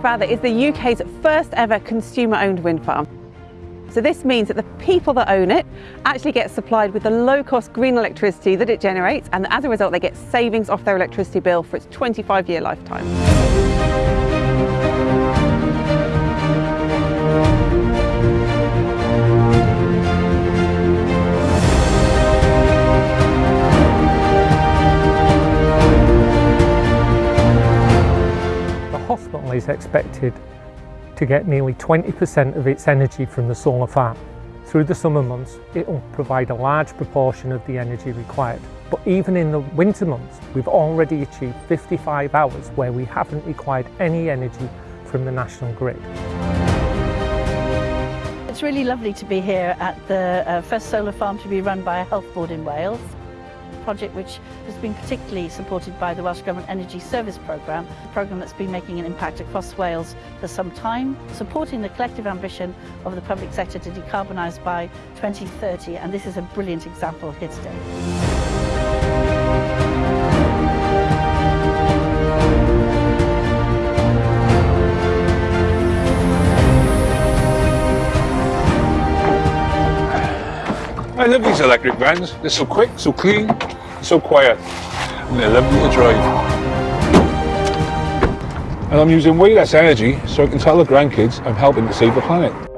Fatha is the UK's first ever consumer-owned wind farm. So this means that the people that own it actually get supplied with the low-cost green electricity that it generates and as a result they get savings off their electricity bill for its 25-year lifetime. Hospital is expected to get nearly 20% of its energy from the solar farm. Through the summer months, it will provide a large proportion of the energy required. But even in the winter months, we've already achieved 55 hours where we haven't required any energy from the national grid. It's really lovely to be here at the uh, first solar farm to be run by a health board in Wales project which has been particularly supported by the Welsh Government Energy Service Programme, a programme that's been making an impact across Wales for some time, supporting the collective ambition of the public sector to decarbonise by 2030 and this is a brilliant example here today. I love these electric vans. They're so quick, so clean, so quiet. And they're lovely to drive. And I'm using way less energy so I can tell the grandkids I'm helping to save the planet.